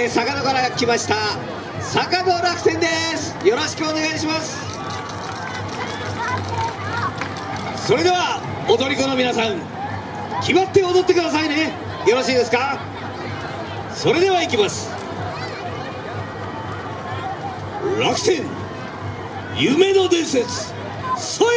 えー、坂戸から来ました坂戸楽天です。よろしくお願いします。それでは踊り子の皆さん決まって踊ってくださいね。よろしいですか？それではいきます。楽天夢の伝説そや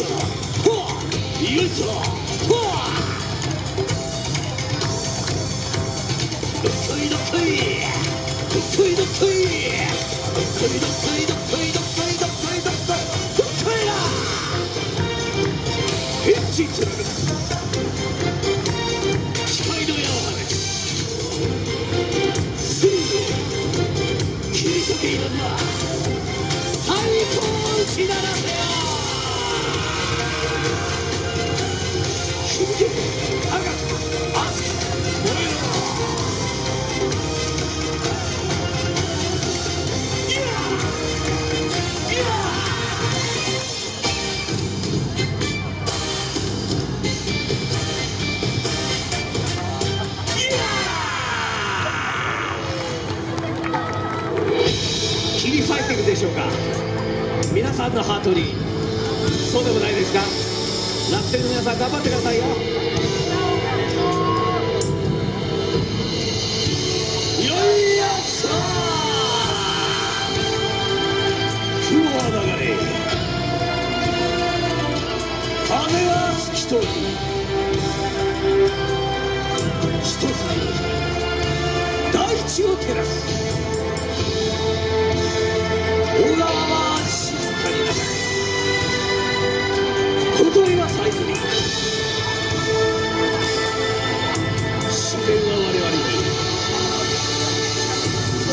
しょほわよいしょほわどっこいどっこいどっこいどっこいどっこいどっこいどっこいどっこいどっこいどっこいどっこいだ変身する機械の矢を放ちすぐ切り裂けいらんな最高を打ち鳴らせよでしょうか？皆さんのハートにそうでもないですか？楽天の皆さん頑張ってくださいよ。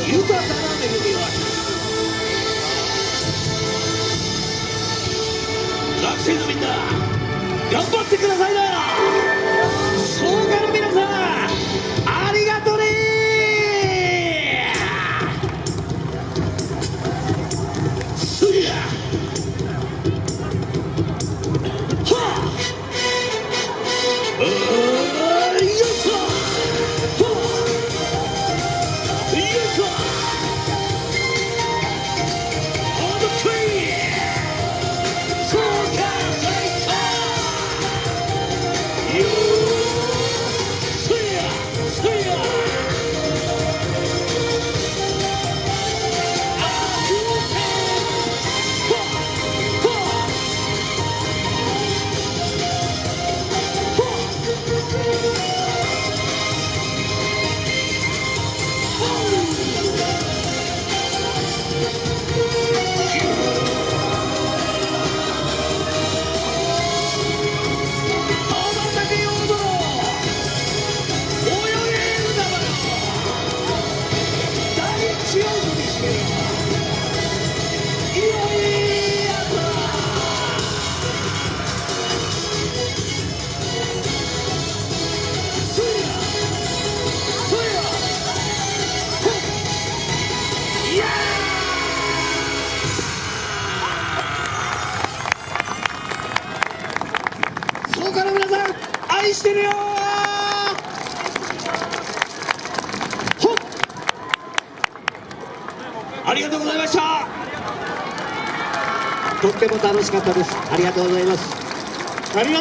豊かな恵みを与え学生のみんな頑張ってくださいな愛してるよありがとうございました。とっても楽しかったです。ありがとうございます。ありが